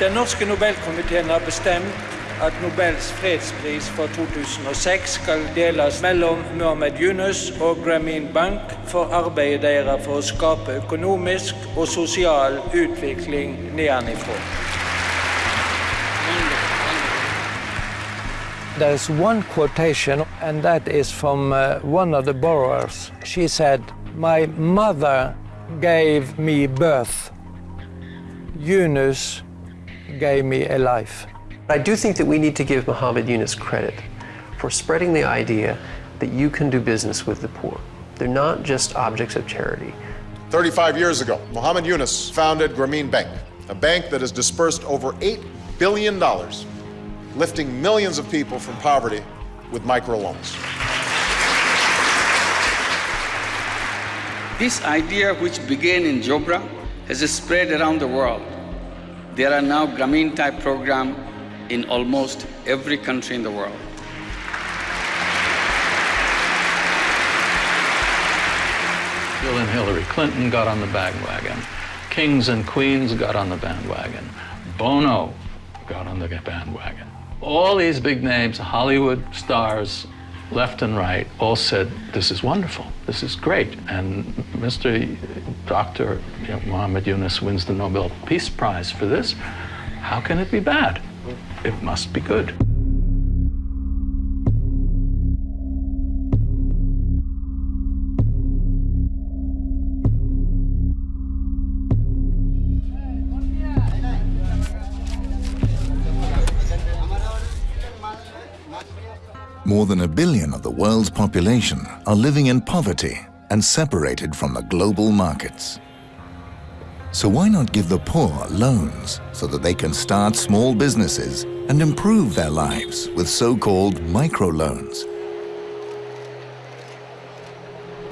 Den norske Nobelkomiteen har bestemt at Nobels fredspris for 2006 skal deles mellom Mohammed Yunus og Grameen Bank for arbeidet deres for å skape økonomisk og sosial utvikling nedenifra. There's one quotation, and that is from uh, one of the borrowers. She said, My mother gave me birth. Yunus gave me a life. I do think that we need to give Muhammad Yunus credit for spreading the idea that you can do business with the poor. They're not just objects of charity. 35 years ago, Muhammad Yunus founded Grameen Bank, a bank that has dispersed over $8 billion, lifting millions of people from poverty with microloans. This idea, which began in Jobra, has spread around the world. There are now Grameen type programs in almost every country in the world. Bill and Hillary Clinton got on the bandwagon. Kings and queens got on the bandwagon. Bono got on the bandwagon. All these big names, Hollywood stars, left and right, all said, this is wonderful, this is great. And Mr. Dr. Muhammad Yunus wins the Nobel Peace Prize for this. How can it be bad? it must be good. More than a billion of the world's population are living in poverty and separated from the global markets. So why not give the poor loans so that they can start small businesses and improve their lives with so-called microloans?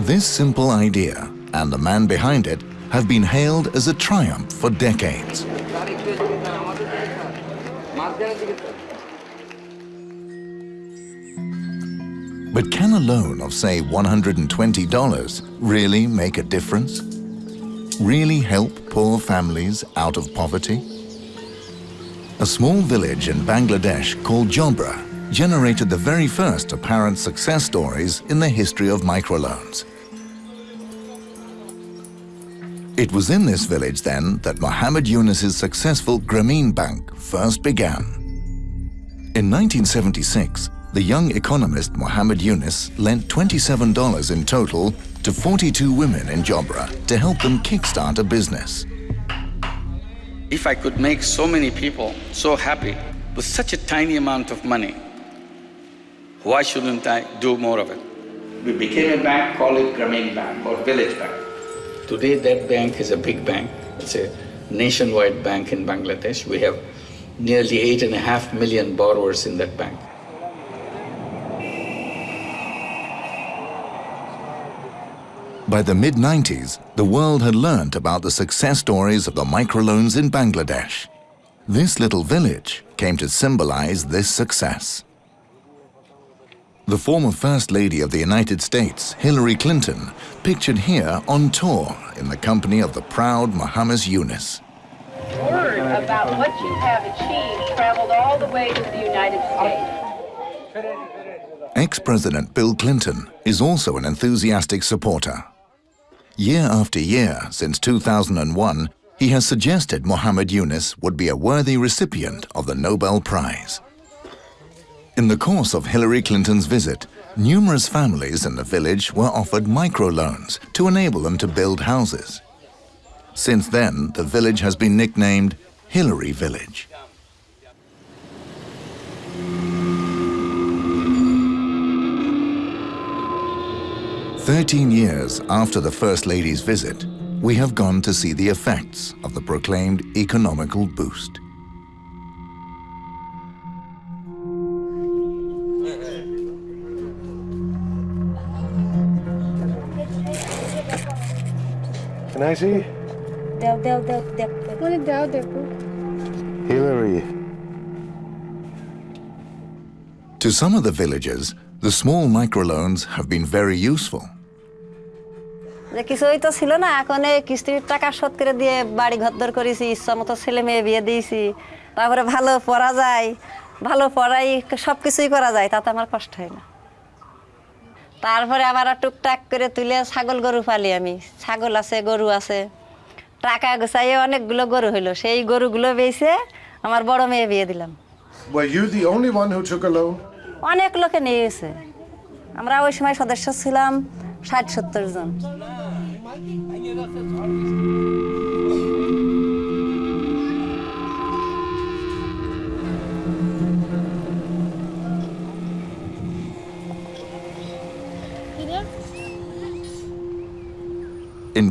This simple idea and the man behind it have been hailed as a triumph for decades. But can a loan of, say, $120 really make a difference? really help poor families out of poverty? A small village in Bangladesh called Jobra generated the very first apparent success stories in the history of microloans. It was in this village then that Mohammed Yunus's successful Grameen Bank first began. In 1976, the young economist Mohammed Yunus lent $27 in total to 42 women in Jobra to help them kickstart a business. If I could make so many people so happy with such a tiny amount of money, why shouldn't I do more of it? We became a bank, call it Grameen Bank or Village Bank. Today that bank is a big bank. It's a nationwide bank in Bangladesh. We have nearly eight and a half million borrowers in that bank. By the mid-90s, the world had learnt about the success stories of the microloans in Bangladesh. This little village came to symbolize this success. The former First Lady of the United States, Hillary Clinton, pictured here on tour in the company of the proud Mohammed Yunus. Word about what you have achieved traveled all the way to the United States. Ex-President Bill Clinton is also an enthusiastic supporter. Year after year, since 2001, he has suggested Mohammed Yunus would be a worthy recipient of the Nobel Prize. In the course of Hillary Clinton's visit, numerous families in the village were offered microloans to enable them to build houses. Since then, the village has been nicknamed Hillary Village. 13 years after the First Lady's visit, we have gone to see the effects of the proclaimed economical boost. Can I see? Del, del, del, del, del. Hillary. To some of the villagers, the small microloans have been very useful. যে কিছুই তো ছিল না এখন এই কিস্তির টাকা শোধ করে দিয়ে বাড়ি ঘর করেছি ইচ্ছা মতো ছেলে মেয়ে বিয়ে দিয়েছি। তারপরে ভালো পড়া যায় ভালো পড়াই সব কিছুই করা যায় তাতে আমার কষ্ট হয় না। তারপরে আবার টুকটাক করে তুলে ছাগল গরু পালি আমি। ছাগল আছে গরু আছে। টাকা গোছাইয়ে অনেকগুলো গরু হইল। সেই গরুগুলো বেচে আমার বড় মেয়ে বিয়ে দিলাম? অনেক লোকে নিয়েছে। আমরা ওই সময় সদস্য ছিলাম ষাট সত্তর জন। In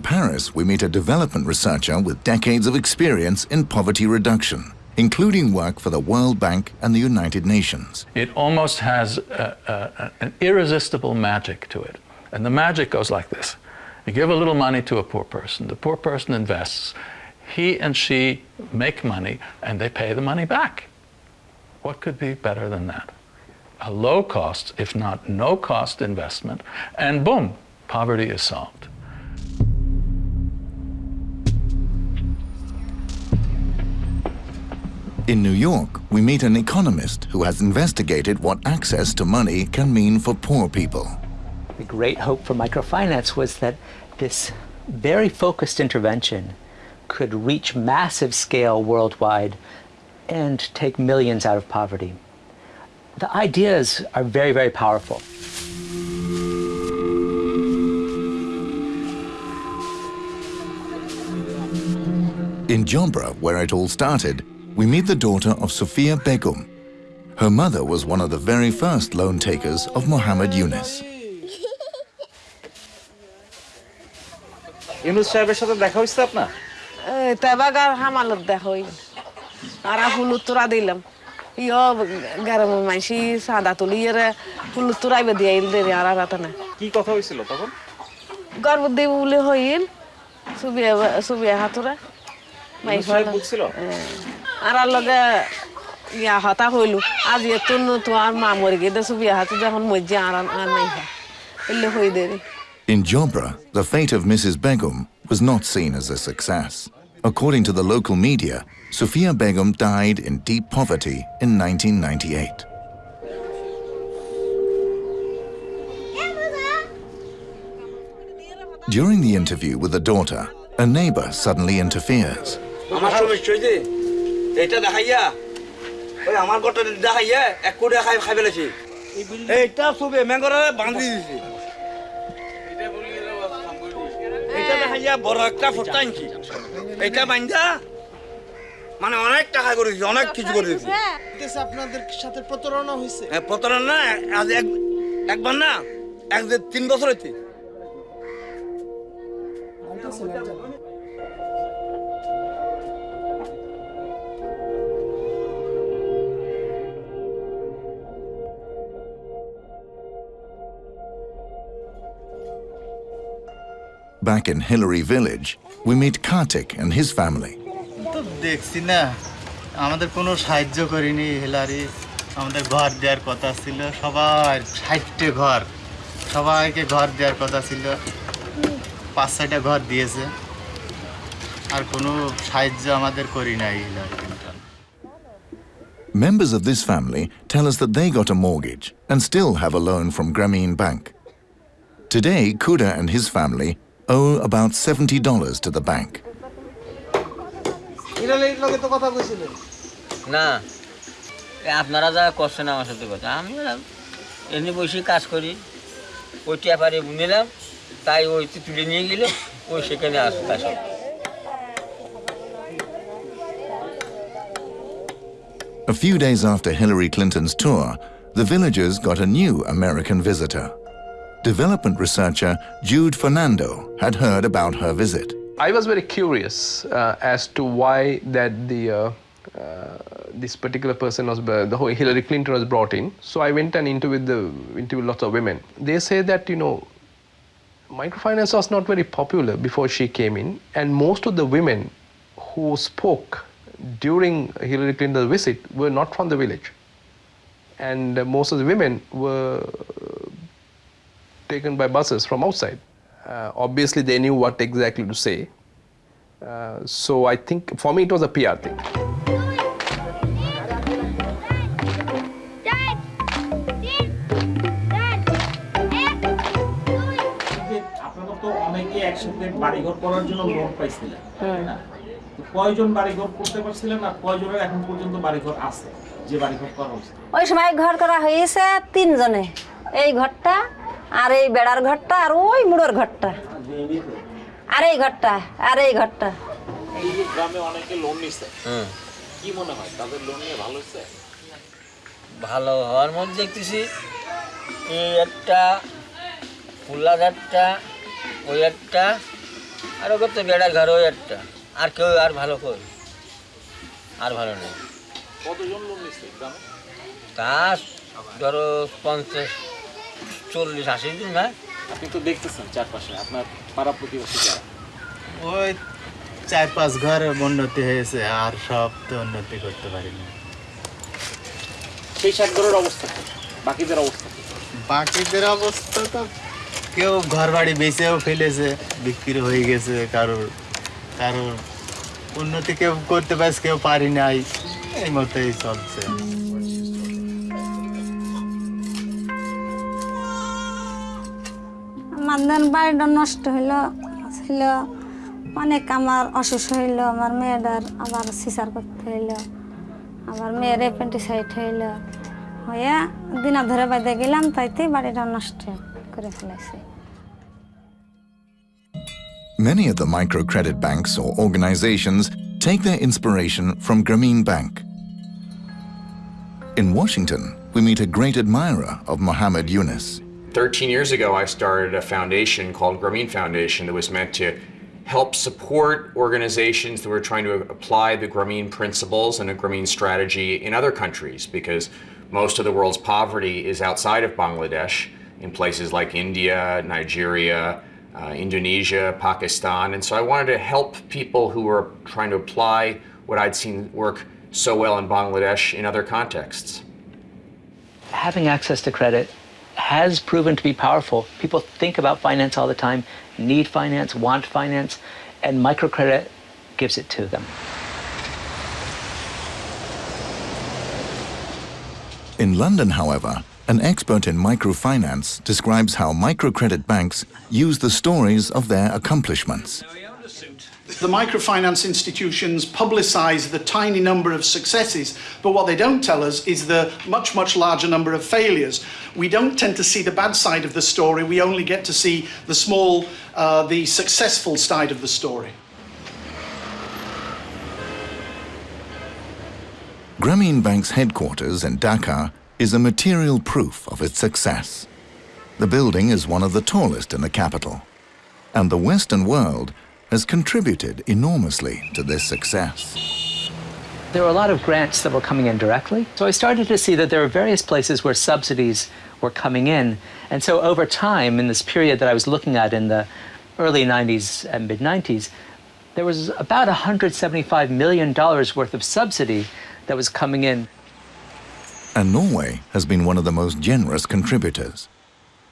Paris, we meet a development researcher with decades of experience in poverty reduction, including work for the World Bank and the United Nations. It almost has a, a, an irresistible magic to it. And the magic goes like this You give a little money to a poor person, the poor person invests, he and she make money, and they pay the money back. What could be better than that? A low cost, if not no cost investment, and boom, poverty is solved. In New York, we meet an economist who has investigated what access to money can mean for poor people. The great hope for microfinance was that this very focused intervention could reach massive scale worldwide and take millions out of poverty. The ideas are very, very powerful. In Jobra, where it all started, we meet the daughter of Sophia Begum. Her mother was one of the very first loan takers of Muhammad Yunus. Yunus সাহেবের সাথে দেখা হয়েছে আপনার? তেবাগার হামালত দেখই আর ফুল তোরা দিলাম। ইয় গরম মাইসি সাদা তুলি এর ফুল তোরাইবে দিয়ে ইল দেরি আর রাতে না কি কথা হয়েছিল তখন? গর্ব দিব বলে হইল সুবিয়া সুবিয়া হাতুরা বুঝছিল আর লগে ইয়া হতা হইল আজ এত তো আর মা মরে গিয়ে সুবিয়া হাতু যখন মজ্জে আর নাই এলে হই দেরি। In Jobra, the fate of Mrs. Begum was not seen as a success. According to the local media, Sophia Begum died in deep poverty in 1998. During the interview with the daughter, a neighbor suddenly interferes. এটা দেখাইয়া বড় একটা ফোটা আনছি। এটা বান্ধা মানে অনেক টাকা করেছি অনেক কিছু করেছি। আপনাদের সাথে প্রতারণা হয়েছে হ্যাঁ প্রতারণা আজ এক একবার না এক তিন বছর হইতে Back in Hillary Village, we meet Kartik and his family. তো দেখছি না আমাদের কোনো সাহায্য করিনি হিলারি আমাদের ঘর দেওয়ার কথা ছিল সবার ষাটটে ঘর সবাইকে ঘর দেওয়ার কথা ছিল পাঁচ ছয়টা ঘর দিয়েছে আর কোনো সাহায্য আমাদের করি নাই Hillary Clinton Members of this family tell us that they got a mortgage and still have a loan from Grameen Bank. Today, Kuda and his family owe about $70 to the bank. ইরানের লগে তো কথা কইছিলেন না এ আপনারা যা করছেন আমার সাথে কথা আমি আর এমনি বসে কাজ করি ওই টিয়াপারে নিলাম তাই ওই তুলে নিয়ে গেল ওই সেখানে আসতে আসে A few days after Hillary Clinton's tour, the villagers got a new American visitor. Development researcher Jude Fernando had heard about her visit. I was very curious uh, as to why that the uh, uh, this particular person was the whole Hillary Clinton was brought in. So I went and interviewed the interviewed lots of women. They say that you know microfinance was not very popular before she came in, and most of the women who spoke during Hillary Clinton's visit were not from the village, and uh, most of the women were taken by buses from outside. Uh, obviously, they knew what exactly to say. Uh, so I think for me it was a PR thing. বাড়িঘর করার জন্য loan পাইছিলেন তাই না? তো কয়জন বাড়িঘর করতে পারছিলেন আর কয়জনের এখন পর্যন্ত বাড়িঘর আছে যে বাড়িঘর করা হয়েছে ওই সময় ঘর করা হয়েছে তিনজনে এই ঘরটা আর এই বেড়ার ঘরটা আর ওই মুড়োর ঘরটা। আর এই ঘরটা আর এই ঘরটা। এই যে গ্রামে অনেকে লোন নিচ্ছে কি মনে হয় তাদের লোন নিয়ে ভালো হচ্ছে ভালো হওয়ার মধ্যে দেখতেছি। এই একটা ফুল্লা ঘাটটা ওই একটা আরও কত বেড়ার ঘর ওই একটা। আর কেউ আর ভালো কই? আর ভালো নেই। কতজন লোন নিচ্ছে গ্রামে? তা ধরো পঞ্চাশ চল্লিশ আশি দিন না আপনি তো দেখতেছেন চারপাশে আপনার পাড়া প্রতিবেশী যারা। ওই চার পাঁচ ঘর উন্নতি হয়েছে আর সব তো উন্নতি করতে পারিনি। সেই ষাট ঘরের অবস্থা কি? বাকিদের অবস্থা কি? বাকিদের অবস্থা তো কেউ ঘর বাড়ি বেচেও ফেলেছে বিক্রি হয়ে গেছে কারোর কারোর উন্নতি কেউ করতে পারছে কেউ পারি নাই এই মতোই চলছে। আমার দেন বাড়িটা নষ্ট হইলো ছিল অনেক আমার অসুস্থ হইলো আমার মেয়েটার আবার সিসার করতে হইলো আবার মেয়ের অ্যাপেন্টিসাইড হইলো হইয়া দিনা ধরে বাইতে গেলাম তাইতে বাড়িটা নষ্ট করে ফেলেছি Many of the microcredit banks or organizations take their inspiration from Grameen Bank. In Washington, we meet a great admirer of Mohammed Yunus. 13 years ago, I started a foundation called Grameen Foundation that was meant to help support organizations that were trying to apply the Grameen principles and a Grameen strategy in other countries because most of the world's poverty is outside of Bangladesh in places like India, Nigeria, uh, Indonesia, Pakistan. And so I wanted to help people who were trying to apply what I'd seen work so well in Bangladesh in other contexts. Having access to credit has proven to be powerful. People think about finance all the time, need finance, want finance, and microcredit gives it to them. In London, however, an expert in microfinance describes how microcredit banks use the stories of their accomplishments. The microfinance institutions publicise the tiny number of successes, but what they don't tell us is the much, much larger number of failures. We don't tend to see the bad side of the story, we only get to see the small, uh, the successful side of the story. Grameen Bank's headquarters in Dhaka is a material proof of its success. The building is one of the tallest in the capital, and the Western world has contributed enormously to this success. There were a lot of grants that were coming in directly. So I started to see that there were various places where subsidies were coming in. And so over time, in this period that I was looking at in the early 90s and mid 90s, there was about $175 million worth of subsidy that was coming in. And Norway has been one of the most generous contributors.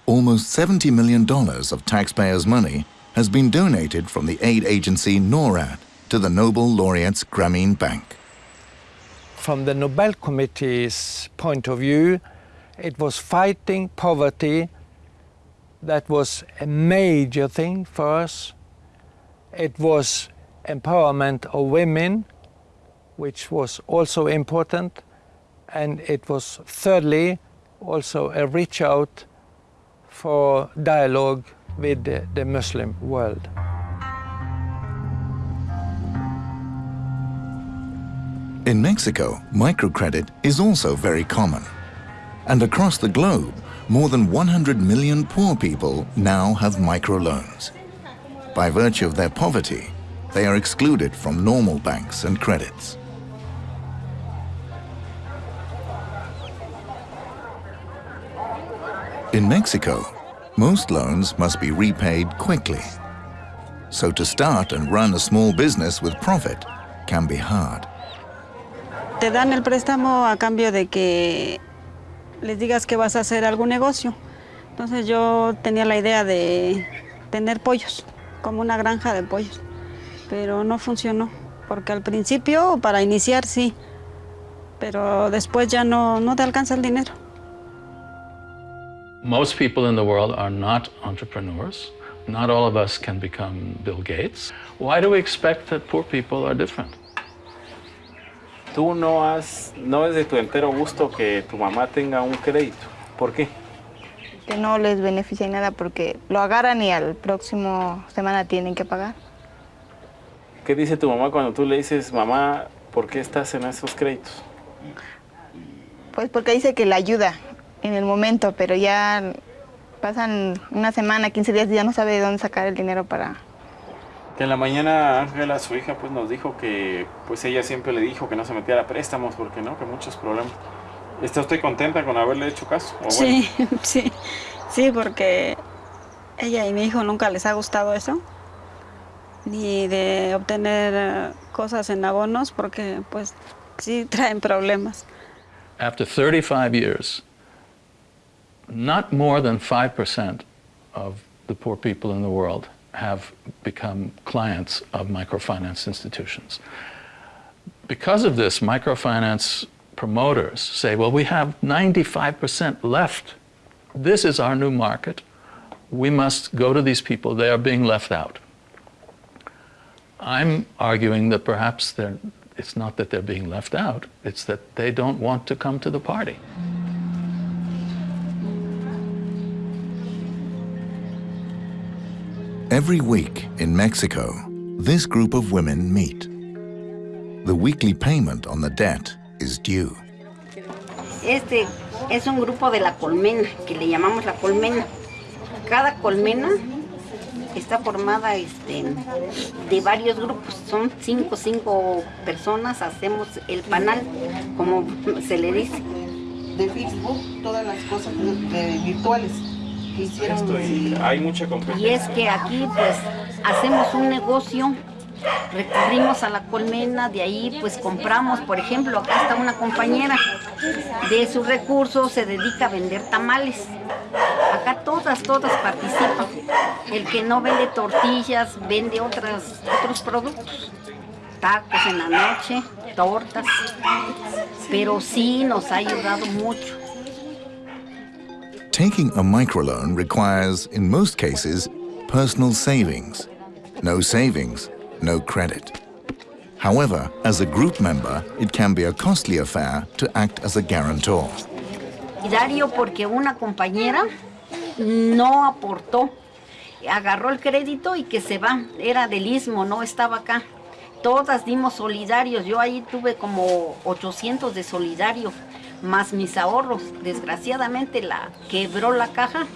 Almost $70 million of taxpayers' money has been donated from the aid agency NORAD to the Nobel laureates Grameen Bank. From the Nobel Committee's point of view, it was fighting poverty that was a major thing for us. It was empowerment of women, which was also important. And it was thirdly also a reach out for dialogue with the, the Muslim world. In Mexico, microcredit is also very common. And across the globe, more than 100 million poor people now have microloans. By virtue of their poverty, they are excluded from normal banks and credits. In Mexico, most loans must be repaid quickly. So to start and run a small business with profit can be hard. Te dan el préstamo a cambio de que les digas que vas a hacer algún negocio. Entonces yo tenía la idea de tener pollos, como una granja de pollos. Pero no funcionó, porque al principio, para iniciar, sí, pero después ya no, no te alcanza el dinero. Most people in the world are not entrepreneurs. Not all of us can become Bill Gates. Why do we expect that poor people are different? Tú no has, no es de tu entero gusto que tu mamá tenga un crédito. ¿Por qué? Que no les beneficia en nada porque lo agarran y al próximo semana tienen que pagar. ¿Qué dice tu mamá cuando tú le dices, mamá, ¿por qué estás en esos créditos? Pues porque dice que la ayuda en el momento, pero ya pasan una semana, 15 días y ya no sabe de dónde sacar el dinero para... Que en la mañana Ángela, su hija, pues nos dijo que pues ella siempre le dijo que no se metiera a préstamos porque no, que muchos problemas. ¿Está usted contenta con haberle hecho caso? ¿O Sí, sí, sí, porque ella y mi hijo nunca les ha gustado eso, ni de obtener eh, cosas en abonos, porque pues sí traen problemas. After 35 years, not more than 5% of the poor people in the world have become clients of microfinance institutions. Because of this, microfinance promoters say, well, we have 95% left. This is our new market. We must go to these people. They are being left out. I'm arguing that perhaps it's not that they're being left out, it's that they don't want to come to the party. Every week in Mexico, this group of women meet. The weekly payment on the debt is due. Este es un grupo de la colmena, que le llamamos la colmena. Cada colmena está formada este, de varios grupos, son cinco, cinco personas, hacemos el panal, como se le dice. De Facebook, todas las cosas virtuales hicieron. Esto y hay mucha Y competencia. es que aquí pues hacemos un negocio, recurrimos a la colmena, de ahí pues compramos, por ejemplo, acá está una compañera, de sus recursos se dedica a vender tamales. Acá todas, todas participan. El que no vende tortillas, vende otras, otros productos. Tacos en la noche, tortas. Pero sí nos ha ayudado mucho. Taking a microloan requires, in most cases, personal savings. No savings, no credit. However, as a group member, it can be a costly affair to act as a guarantor. Dario porque una compañera no aportó, agarró el crédito y que se va, era del istmo, no estaba acá. Todas dimos solidarios, yo ahí tuve como 800 de solidario, más mis ahorros. Desgraciadamente la quebró la caja,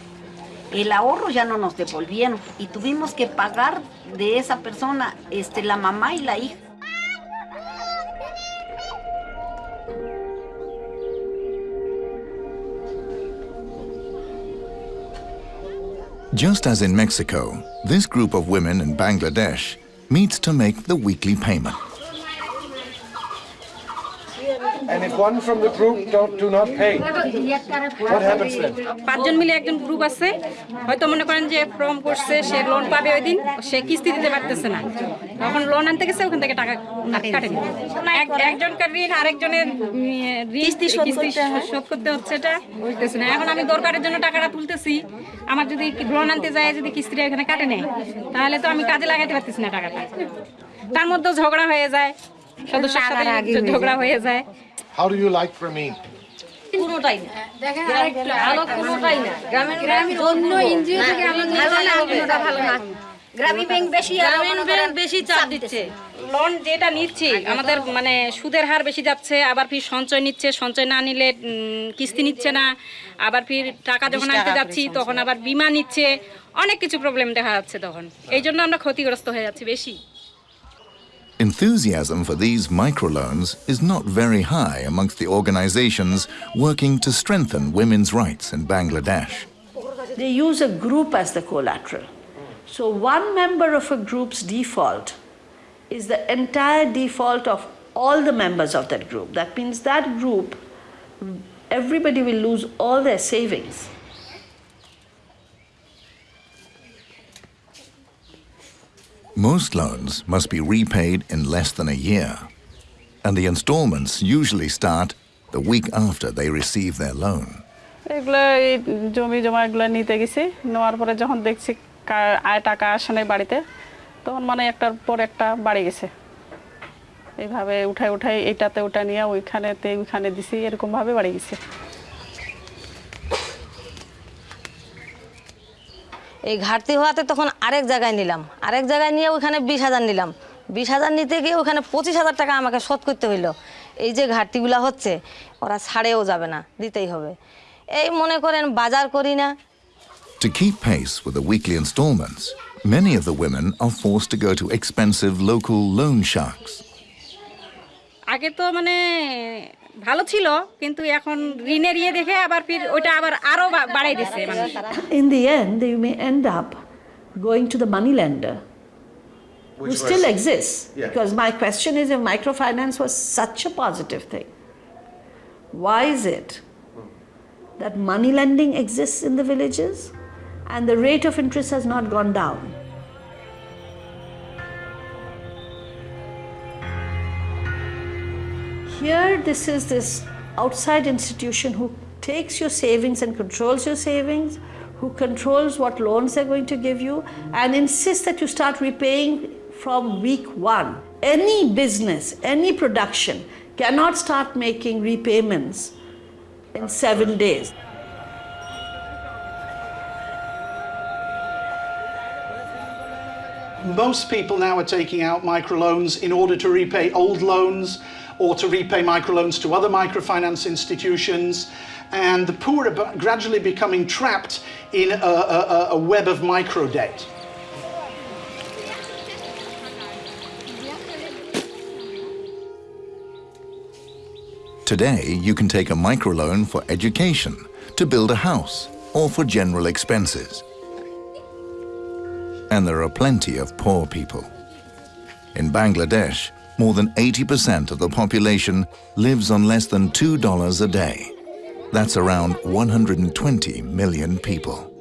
el ahorro ya no nos devolvieron y tuvimos que pagar de esa persona este, la mamá y la hija. Just as in Mexico, this group of women in Bangladesh meets to make the weekly payment. And if one from the group don't, do not pay, what happens then? পাঁচজন মিলে একজন group আছে। হয়তো মনে করেন যে form করছে সে loan পাবে ওই দিন সে কিস্তি দিতে পারতেছে না। তখন লোন আনতে গেছে ওখান থেকে টাকা কাটে একজনকার ঋণ আরেকজনের কিস্তি শোধ করতে হচ্ছে এটা বুঝতেছে না। এখন আমি দরকারের জন্য টাকাটা তুলতেছি। আমার যদি লোন আনতে যায় যদি কিস্তিটা এখানে কাটে নেয় তাহলে তো আমি কাজে লাগাতে পারতেছি না টাকাটা। তার মধ্যেও ঝগড়া হয়ে যায় সদস্যের সাথে ঝগড়া হয়ে যায়। How do you like Grameen? কোনোটাই না। ভালো কোনোটাই না। গ্রামীণ গ্রামীণ অন্য এনজিও থেকে আমাদের কোনোটা ভালো না। গ্রামীণ ব্যাংক বেশি গ্রামীণ ব্যাংক বেশি চাপ দিচ্ছে। লোন যেটা নিচ্ছি আমাদের মানে সুদের হার বেশি যাচ্ছে আবার ফির সঞ্চয় নিচ্ছে সঞ্চয় না নিলে কিস্তি নিচ্ছে না আবার ফির টাকা যখন আনতে যাচ্ছি তখন আবার বিমা নিচ্ছে অনেক কিছু প্রবলেম দেখা যাচ্ছে তখন। এই জন্য আমরা ক্ষতিগ্রস্ত হয়ে যাচ্ছি বেশি। Enthusiasm for these microloans is not very high amongst the organizations working to strengthen women's rights in Bangladesh. They use a group as the collateral. So one member of a group's default is the entire default of all the members of that group. That means that group, everybody will lose all their savings. Most loans must be repaid in less than a year, and the installments usually start the week after they receive their loan. এগুলো এই জমি জমা এগুলো নিতে গেছি নেওয়ার পরে যখন দেখছি কা- আয় টাকা আসে নাই বাড়িতে তখন মানে একটার পর একটা বাড়ি গেছে এইভাবে উঠাই উঠাই এইটাতে ওটা নিয়ে ওইখানেতে ওইখানে দিছি এরকমভাবে বাড়ি গেছে এই ঘাটতি হওয়াতে তখন আরেক জায়গায় নিলাম। আরেক জায়গায় নিয়ে ওখানে বিশ হাজার নিলাম। বিশ হাজার নিতে গিয়ে ওখানে পঁচিশ হাজার টাকা আমাকে শোধ করতে হইল। এই যে ঘাটতিগুলো হচ্ছে ওরা ছাড়েও যাবে না দিতেই হবে। এই মনে করেন বাজার করি না। To keep pace with the weekly installments, many of the women are forced to go to expensive local loan sharks. আগে তো মানে ভালো ছিল কিন্তু এখন ঋণের ইয়ে দেখে আবার ফির ওইটা আবার আরো বা- বাড়াই দিচ্ছে মানুষ In the end, you may end up going to the money lender, who Which still was- exists. Yeah. Because my question is if microfinance was such a positive thing, why is it that money lending exists in the villages and the rate of interest has not gone down? Here, this is this outside institution who takes your savings and controls your savings, who controls what loans they're going to give you, and insists that you start repaying from week one. Any business, any production cannot start making repayments in seven days. Most people now are taking out microloans in order to repay old loans or to repay microloans to other microfinance institutions. And the poor are gradually becoming trapped in a, a, a- web of micro debt. Today, you can take a microloan for education, to build a house, or for general expenses. And there are plenty of poor people. In Bangladesh, more than 80% of the population lives on less than $2 a day. That's around 120 million people.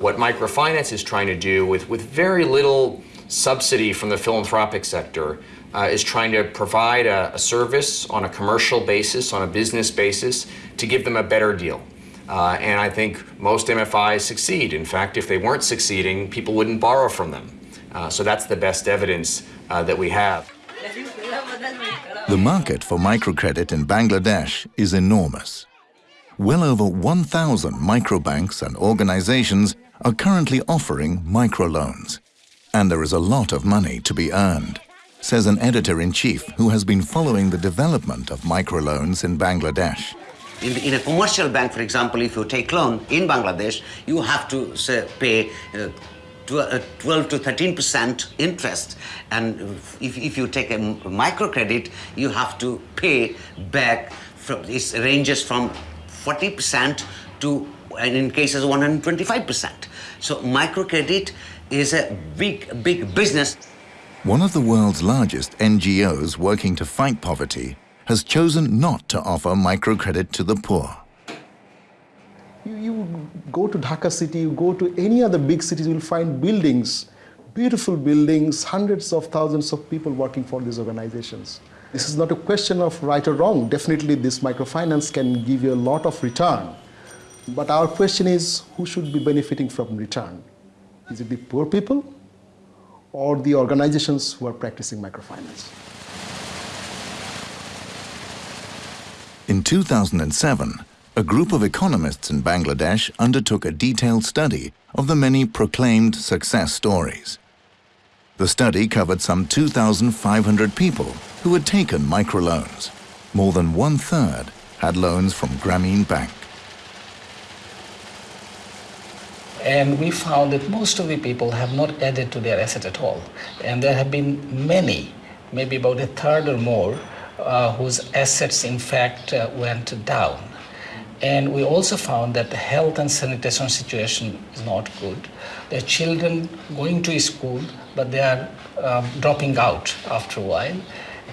What microfinance is trying to do with, with very little subsidy from the philanthropic sector uh, is trying to provide a, a service on a commercial basis, on a business basis, to give them a better deal. Uh, and I think most MFIs succeed. In fact, if they weren't succeeding, people wouldn't borrow from them. Uh, so that's the best evidence uh, that we have. The market for microcredit in Bangladesh is enormous. Well over 1,000 microbanks and organizations are currently offering microloans. And there is a lot of money to be earned, says an editor-in-chief who has been following the development of microloans in Bangladesh. In, in a commercial bank, for example, if you take loan in Bangladesh, you have to say, pay uh, uh, Uh, 12 to 13 percent interest, and if, if you take a microcredit, you have to pay back. From, it ranges from 40 percent to, and in cases, 125 percent. So microcredit is a big, big business. One of the world's largest NGOs working to fight poverty has chosen not to offer microcredit to the poor. Go to Dhaka city, you go to any other big cities, you will find buildings, beautiful buildings, hundreds of thousands of people working for these organizations. This is not a question of right or wrong. Definitely, this microfinance can give you a lot of return. But our question is who should be benefiting from return? Is it the poor people or the organizations who are practicing microfinance? In 2007, a group of economists in Bangladesh undertook a detailed study of the many proclaimed success stories. The study covered some 2,500 people who had taken microloans. More than one third had loans from Grameen Bank. And we found that most of the people have not added to their asset at all. And there have been many, maybe about a third or more, uh, whose assets in fact uh, went down. And we also found that the health and sanitation situation is not good. There are children going to school, but they are um, dropping out after a while.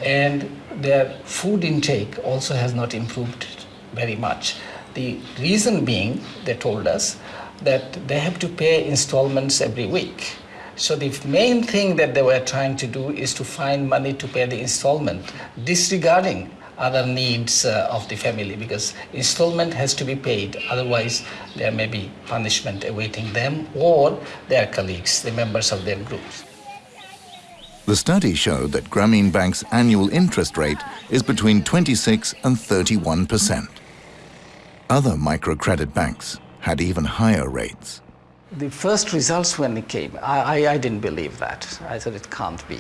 And their food intake also has not improved very much. The reason being, they told us, that they have to pay installments every week. So the main thing that they were trying to do is to find money to pay the installment, disregarding other needs uh, of the family because installment has to be paid otherwise there may be punishment awaiting them or their colleagues the members of their groups The study showed that Grameen Bank's annual interest rate is between 26 and 31 percent. Other microcredit banks had even higher rates. the first results when it came i, I, I didn't believe that i said it can't be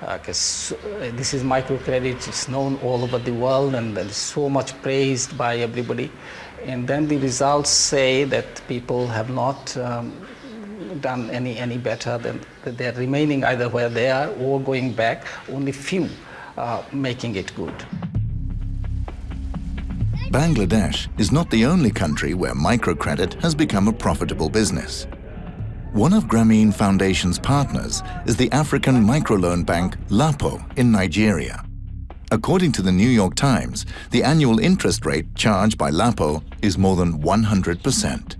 because uh, this is microcredit. It's known all over the world and it's so much praised by everybody. And then the results say that people have not um, done any any better than they're remaining either where they are or going back. Only few uh, making it good. Bangladesh is not the only country where microcredit has become a profitable business. One of Grameen Foundation's partners is the African microloan bank LAPO in Nigeria. According to the New York Times, the annual interest rate charged by LAPO is more than 100%.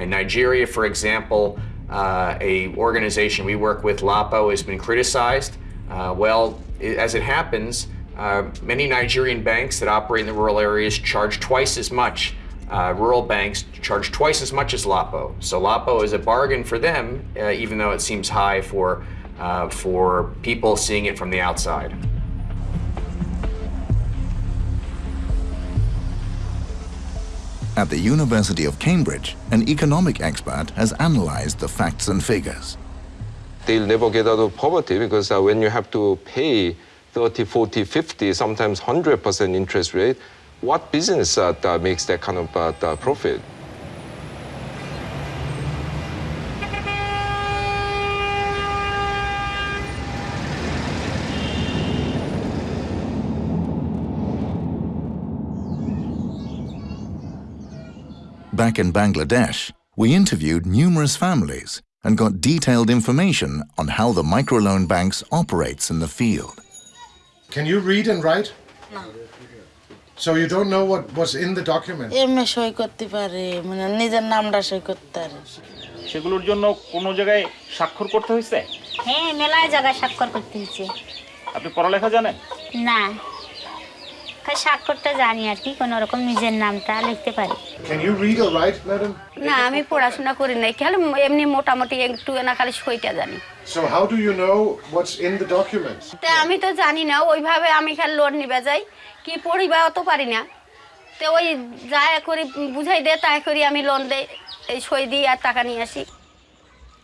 In Nigeria, for example, uh, a organization we work with, LAPO, has been criticized. Uh, well, i- as it happens, uh, many Nigerian banks that operate in the rural areas charge twice as much. Uh, rural banks charge twice as much as LAPO. So LAPO is a bargain for them, uh, even though it seems high for, uh, for people seeing it from the outside. At the University of Cambridge, an economic expert has analyzed the facts and figures. they'll never get out of poverty because uh, when you have to pay 30, 40, 50, sometimes 100% interest rate, what business uh, that makes that kind of uh, the profit? Back in Bangladesh, we interviewed numerous families and got detailed information on how the microloan banks operates in the field. Can you read and write? So you don't know what was in the document? MA সই করতে পারে মানে নিজের নামটা সই করতে পারে। সেগুলোর জন্য কোনো জায়গায় স্বাক্ষর করতে হয়েছে? হ্যাঁ মেলায় জায়গায় স্বাক্ষর করতে হচ্ছে আপনি পড়ালেখা জানেন? না। খালি স্বাক্ষরটা জানি আর কি কোনো রকম নিজের নামটা লিখতে পারি। Can you read or write, madam? না আমি পড়াশোনা করি নাই। খালি এমনি মোটামুটি একটু না খালি সইটা জানি। So how do you know what's in the documents? তা আমি তো জানি না ওইভাবে আমি খালি লোন নিবে যাই। কি পড়িবা অত পারি না তো ওই যা করি বুঝাই দে তাই করি আমি লোন দেই এই সই দিই আর টাকা নিয়ে আসি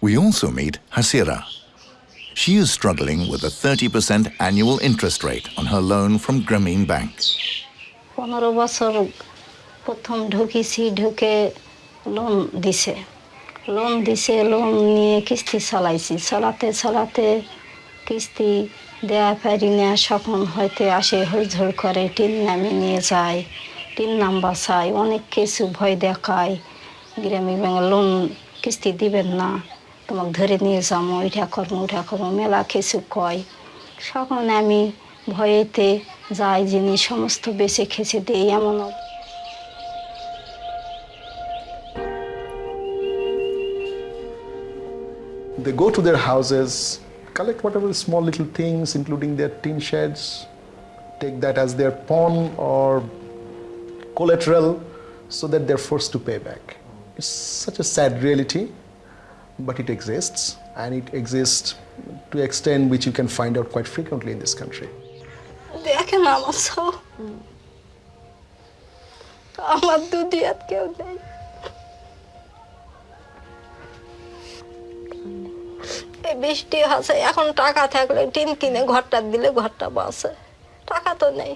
We also meet Hasira. She is struggling with a 30% annual interest rate on her loan from Grameen Bank. পনেরো বছর প্রথম ঢুকেছি ঢুকে লোন দিছে লোন দিছে লোন নিয়ে কিস্তি চালাইছি চালাতে চালাতে কিস্তি দেয়া পারি না সখন হয়তো আসে হইঝড় করে টিন নামে নিয়ে যায় টিন নাম্বার চাই অনেক কিছু ভয় দেখায়। গ্রামীণ ব্যাংক লোন কিস্তি দিবেন না তোমাকে ধরে নিয়ে যাব ওইটা করব ওইটা করব মেলা কিছু কয়। সখন আমি ভয়েতে যাই জিনিস সমস্ত বেছে খেছে দিই এমন They go to their houses, collect whatever small little things, including their tin sheds, take that as their pawn or collateral so that they're forced to pay back. It's such a sad reality, but it exists, and it exists to an extent which you can find out quite frequently in this country. দেখেন আমার সব আমার দুনিয়াত কেউ নেই বৃষ্টি আছে এখন টাকা থাকলে টিন কিনে ঘরটা দিলে ঘরটা বাসে টাকা তো নেই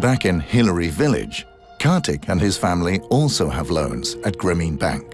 Back in Hillary Village, Kartik and his family also have loans at Grameen Bank.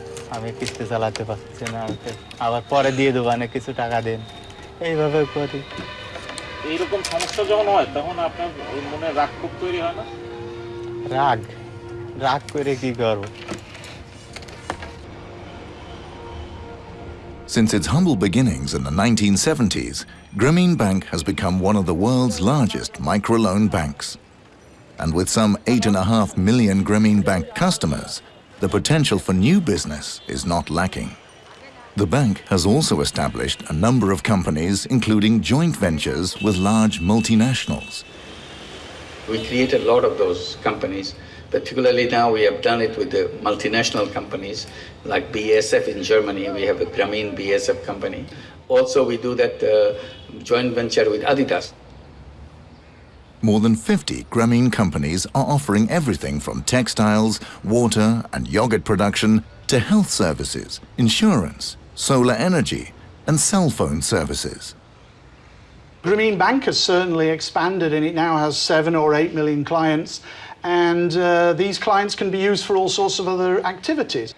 আমি কিস্তি চালাতে পারছি না আবার পরে দিয়ে দেবো না কিছু টাকা দেন এইভাবে করি এইরকম সমস্যা যখন হয় তখন আপনার ওই মনে রাগ খুব তৈরি হয় না রাগ রাগ করে কি করবো Since its humble beginnings in the 1970s, Grameen Bank has become one of the world's largest microloan banks. And with some 8.5 million Grameen Bank customers, the potential for new business is not lacking. The bank has also established a number of companies, including joint ventures with large multinationals. We created a lot of those companies. Particularly now, we have done it with the multinational companies like BASF in Germany. We have a Grameen BASF company. Also, we do that uh, joint venture with Adidas. More than 50 Grameen companies are offering everything from textiles, water and yogurt production to health services, insurance, solar energy and cell phone services. Grameen Bank has certainly expanded and it now has seven or eight million clients and uh, these clients can be used for all sorts of other activities.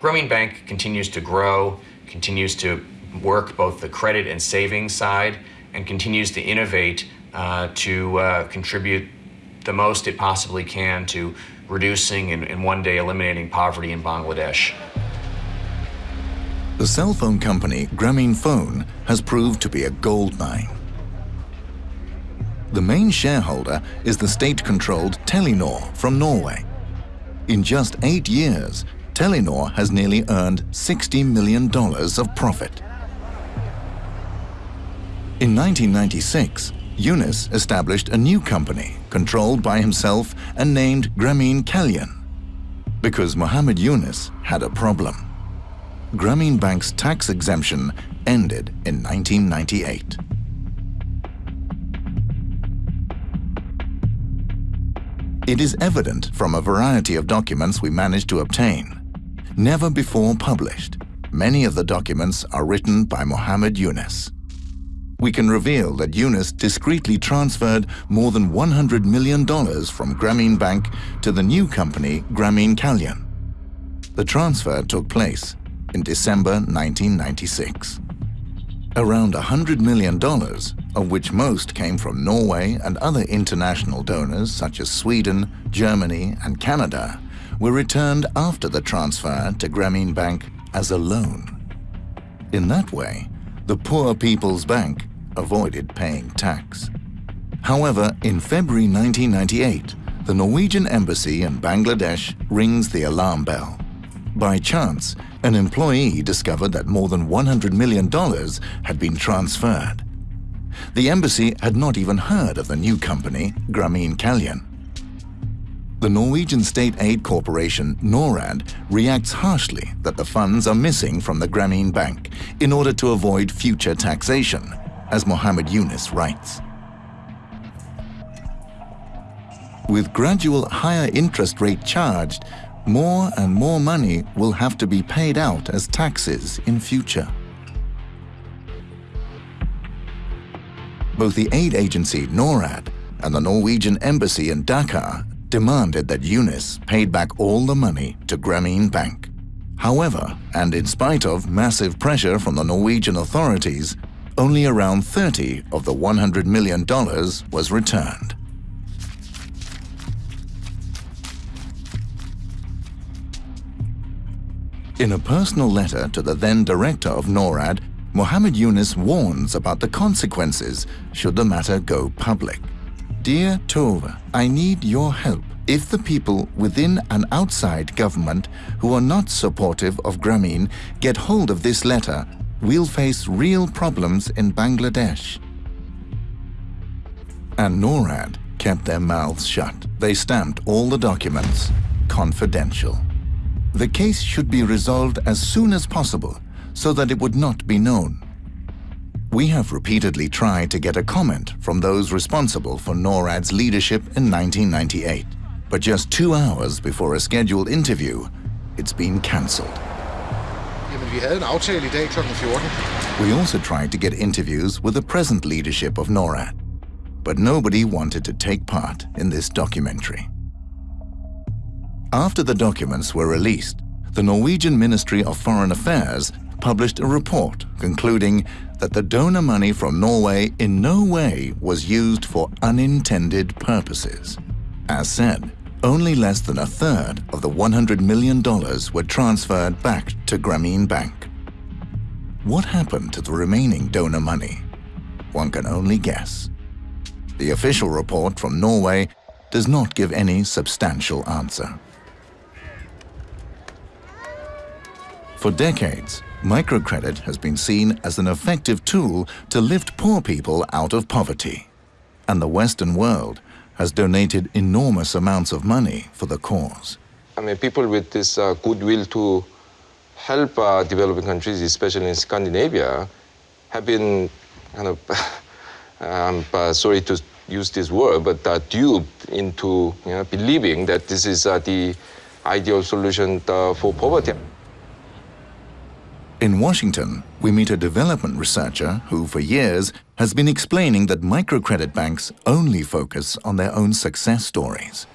Grameen Bank continues to grow, continues to work both the credit and savings side, and continues to innovate uh, to uh, contribute the most it possibly can to reducing and, and one day eliminating poverty in Bangladesh. The cell phone company Grameen Phone has proved to be a gold mine. The main shareholder is the state-controlled Telenor from Norway. In just eight years, Telenor has nearly earned $60 million of profit. In 1996, Yunus established a new company controlled by himself and named Grameen Kalyan because Mohammed Yunus had a problem. Grameen Bank's tax exemption ended in 1998. It is evident from a variety of documents we managed to obtain. Never before published, many of the documents are written by Mohammed Yunus. We can reveal that Yunus discreetly transferred more than $100 million from Grameen Bank to the new company Grameen Kalyan. The transfer took place in December 1996. Around $100 million, of which most came from Norway and other international donors such as Sweden, Germany and Canada, were returned after the transfer to Grameen Bank as a loan. In that way, the Poor People's Bank avoided paying tax. However, in February 1998, the Norwegian embassy in Bangladesh rings the alarm bell. By chance, an employee discovered that more than $100 million had been transferred. The embassy had not even heard of the new company, Grameen Kalyan. The Norwegian state aid corporation NORAD reacts harshly that the funds are missing from the Grameen Bank in order to avoid future taxation, as Mohammed Yunus writes. With gradual higher interest rate charged, more and more money will have to be paid out as taxes in future. Both the aid agency NORAD and the Norwegian embassy in Dhaka demanded that Yunus paid back all the money to Grameen Bank. However, and in spite of massive pressure from the Norwegian authorities, only around 30 of the $100 million was returned. In a personal letter to the then director of NORAD, Mohammed Yunus warns about the consequences should the matter go public. Dear Tove, I need your help. If the people within and outside government who are not supportive of Grameen get hold of this letter, we'll face real problems in Bangladesh. And NORAD kept their mouths shut. They stamped all the documents confidential. The case should be resolved as soon as possible so that it would not be known. We have repeatedly tried to get a comment from those responsible for NORAD's leadership in 1998, but just two hours before a scheduled interview, it's been cancelled. Vi havde en aftale i dag kl. 14. We also tried to get interviews with the present leadership of NORAD, but nobody wanted to take part in this documentary. After the documents were released, the Norwegian Ministry of Foreign Affairs published a report concluding that the donor money from Norway in no way was used for unintended purposes. As said, only less than a third of the $100 million were transferred back to Grameen Bank. What happened to the remaining donor money? One can only guess. The official report from Norway does not give any substantial answer. For decades, microcredit has been seen as an effective tool to lift poor people out of poverty. And the Western world has donated enormous amounts of money for the cause. I mean, people with this uh, goodwill to help uh, developing countries, especially in Scandinavia, have been kind of, I'm uh, sorry to use this word, but uh, duped into you know, believing that this is uh, the ideal solution uh, for poverty. In Washington, we meet a development researcher who, for years, has been explaining that microcredit banks only focus on their own success stories.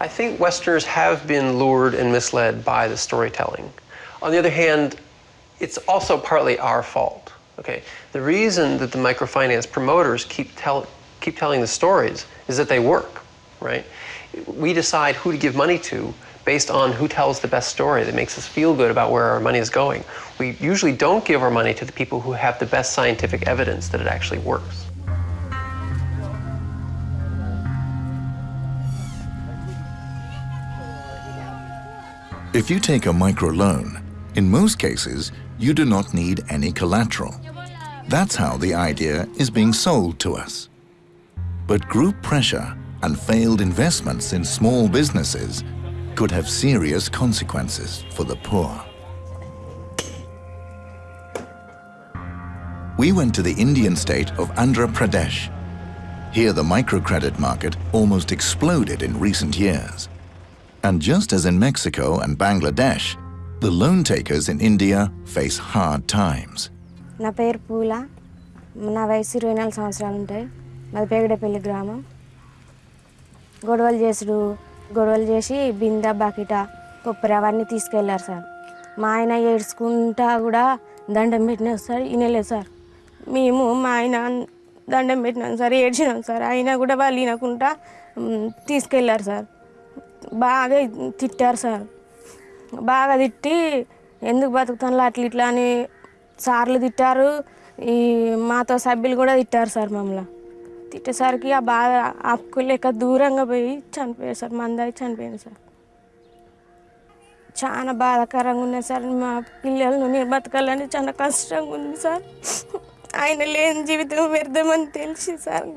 I think Westerners have been lured and misled by the storytelling. On the other hand, it's also partly our fault. Okay, the reason that the microfinance promoters keep tell, keep telling the stories is that they work, right? We decide who to give money to based on who tells the best story that makes us feel good about where our money is going. We usually don't give our money to the people who have the best scientific evidence that it actually works. If you take a microloan, in most cases, you do not need any collateral. That's how the idea is being sold to us. But group pressure and failed investments in small businesses could have serious consequences for the poor. We went to the Indian state of Andhra Pradesh. Here the microcredit market almost exploded in recent years. And just as in Mexico and Bangladesh, the loan takers in India face hard times. నా పేరు పూల నా వయసు ఇరవై నాలుగు సంవత్సరాలు ఉంటాయి మాది పేగడపల్లి గ్రామం గొడవలు చేసుడు గొడవలు చేసి బింద బకిట కొబ్బరి అవన్నీ తీసుకెళ్ళారు సార్. మా ఆయన ఏడ్చుకుంటా కూడా దండం పెట్టిన సార్ వినలేదు సార్. మేము మా ఆయన దండం పెట్టినాం సార్ ఏడ్చినాం సార్. అయినా కూడా వాళ్ళు వినకుండా తీసుకెళ్ళారు సార్. బాగా తిట్టారు సార్. బాగా తిట్టి ఎందుకు బతుకుతాను అట్లా ఇట్లా అని సార్లు తిట్టారు. ఈ మాతో సభ్యులు కూడా తిట్టారు సార్ మమ్మల్ని. తిట్టేసరికి ఆ బాధ ఆపుకోలేక దూరంగా పోయి చనిపోయారు సార్ మందాయి చనిపోయింది సార్ చాలా బాధాకరంగా ఉన్నది సార్ మా పిల్లలను నేను బతకాలని చాలా కష్టంగా ఉంది సార్ ఆయన లేని జీవితం వ్యర్థమని తెలిసి sir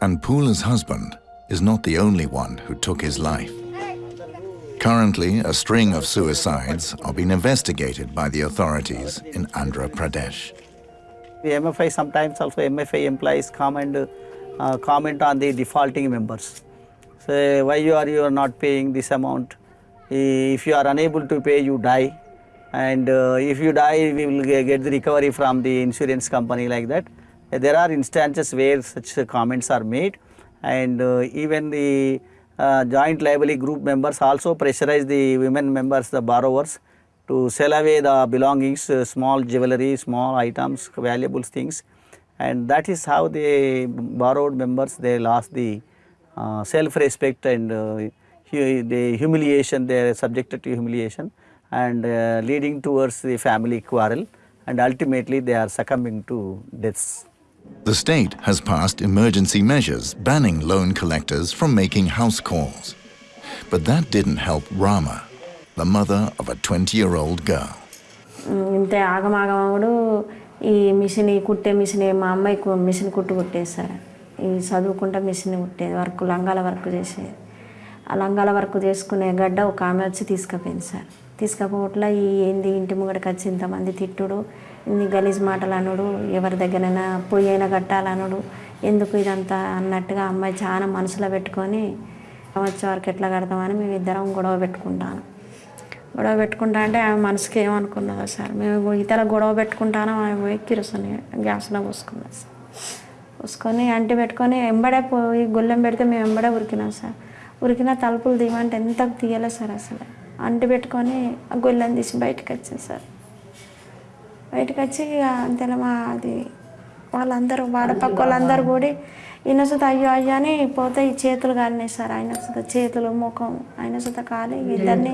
And Poola's husband is not the only one who took his life. Currently, a string of suicides are being investigated by the authorities in Andhra Pradesh. The MFI sometimes also MFI employees come and uh, comment on the defaulting members. Say why you are you are not paying this amount. If you are unable to pay, you die, and uh, if you die, we will get the recovery from the insurance company like that. There are instances where such comments are made, and uh, even the uh, joint liability group members also pressurize the women members, the borrowers, to sell away the belongings, uh, small jewelry, small items, valuable things, and that is how the borrowed members they lost the uh, self-respect and uh, hu- the humiliation. They are subjected to humiliation and uh, leading towards the family quarrel, and ultimately they are succumbing to deaths. The state has passed emergency measures banning loan collectors from making house calls. But that didn't help Rama, the mother of a 20 year old girl. ఇంత ఆగమాగమడు ఈ machine ఈ కుట్టే machine మా అమ్మాయి మిషన్ కుట్టు కుట్టేది సార్. ఈ చదువుకుంటా మిషన్ కుట్టేది వర్క్ లంగాల వర్క్ చేసేది. ఆ లంగాల వర్క్ చేసుకునే గడ్డ ఒక ఆమె వచ్చి తీసుకుపోయింది సార్. తీసుకపోవట్ల ఈ ఏంది ఇంటి ముంగడికి వచ్చి ఇంతమంది తిట్టుడు ఇన్ని గలీజ్ మాటలు అనుడు ఎవరి దగ్గరైనా పొయ్యి అయినా కట్టాలనుడు ఎందుకు ఇదంతా అన్నట్టుగా అమ్మాయి చాలా మనసులో పెట్టుకొని వచ్చే వరకు ఎట్లా కడతామని మేము ఇద్దరం గొడవ పెట్టుకుంటాను. గొడవ పెట్టుకుంటా అంటే ఆమె మనసుకి ఏమనుకున్నదో సార్. మేము ఇతర గొడవ పెట్టుకుంటాను ఆమె పోయి కిరసని గ్యాస్లో పోసుకున్నాం సార్. పోసుకొని అంటి పెట్టుకొని ఎంబడే పోయి గొల్లెం పెడితే మేము ఎంబడే ఉరికినాం సార్. ఉరికిన తలుపులు తీయమంటే ఎంత తీయలేదు సార్ అసలు. అంటి పెట్టుకొని ఆ గొల్లెం తీసి బయటకు వచ్చింది సార్. బయటకు వచ్చి ఇక అంతేలా మా అది వాళ్ళందరూ వాడపక్క వాళ్ళందరూ కూడి ఈయన సుత అయ్యో అయ్యో అని పోతే ఈ చేతులు కాలినాయి సార్. ఆయన సుత చేతులు ముఖం ఆయన సుత కాలి ఇద్దరిని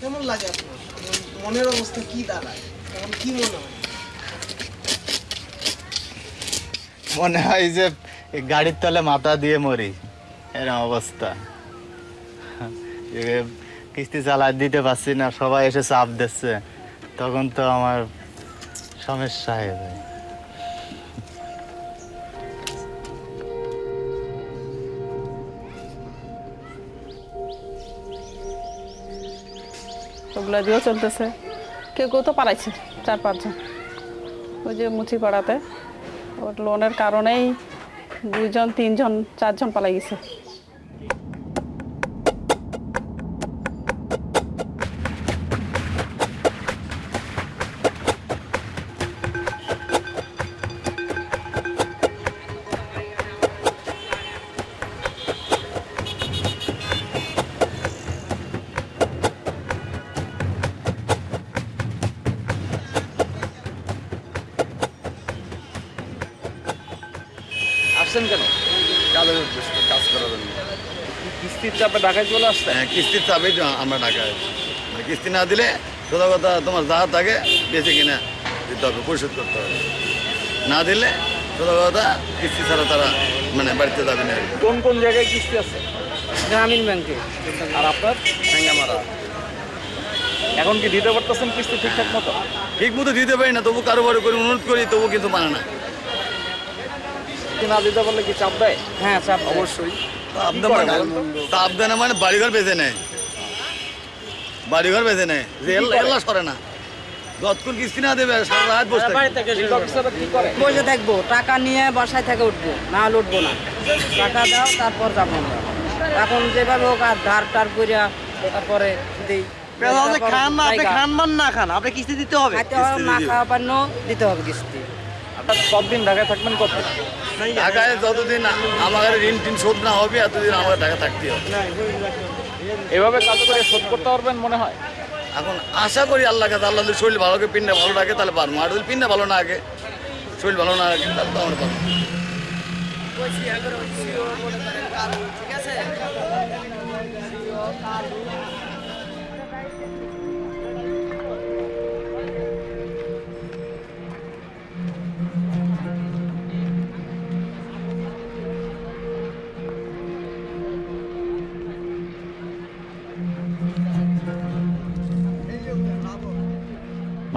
কেমন লাগে আপনার? মনের অবস্থা কি দাঁড়ায়? কি মনে হয়? মনে হয় যে গাড়ির তলে মাথা দিয়ে মরি। এরকম অবস্থা। কিস্তি চালা দিতে পারছি না, সবাই এসে চাপ দিচ্ছে। তখন তো আমার সমস্যা হয়ে যায়। ওগুলো দিয়েও চলতেছে। কেউ কেউ তো পালাইছে, চার পাঁচজন। ওই যে মুচি পাড়াতে। ওর লোনের কারণেই দুইজন, তিনজন, চারজন পালাই গেছে। কিস্তির চাপে ঢাকায় চলে আসছেন হ্যাঁ কিস্তির চাপেই আমরা ঢাকায়। মানে কিস্তি না দিলে সোজা কথা তোমার যা থাকে বেশি কিনা দিতে হবে পরিশোধ করতে হবে। না দিলে সোজা কথা কিস্তি ছাড়া তারা মানে বাড়িতে যাবে না। কোন কোন জায়গায় কিস্তি আছে? গ্রামীণ ব্যাংকে। আর আপনার? মারা এখন কি দিতে পারতেছেন কিস্তি ঠিকঠাক মতো? ঠিক মতো দিতে পারি না তবু কারও করে অনুরোধ করি তবু কিন্তু মানে না। না দিতে পারলে কি চাপ দেয়? হ্যাঁ চাপ অবশ্যই। দেয় মানে দেয় না মানে বাড়িঘর বেঁচে নেয়। বাড়িঘর বেঁচে নেয়। যে এল- এল্লা সরে না। যতক্ষণ কিস্তি না দেবে সারা রাত বসে বসে থাকব টাকা নিয়ে বাসায় থেকে উঠবো না হলে উঠবো না। টাকা দাও তারপর যাব এখন যেভাবে হোক আর ধার টার করিয়া তারপরে দিই খান না আপনি খান মান না খান আপনি কিস্তি দিতে হবে। না খাওয়া পান্ন দিতে হবে কিস্তি। আপনার কতদিন ঢাকায় থাকবেন কত? ঢাকায় যতদিন আমার ঋণ টিন শোধ না হবে এতদিন আমার ঢাকা থাকতে হবে। এভাবে কাজ করে শোধ করতে পারবেন মনে হয়? এখন আশা করি আল্লাহ কাছে আল্লাহ যদি শরীর ভালো করে পিন্ডা ভালো রাখে তাহলে পারব। আর যদি পিন্ডা ভালো না আগে শরীর ভালো না রাখে তাহলে তো আমার পারব। ঠিক আছে?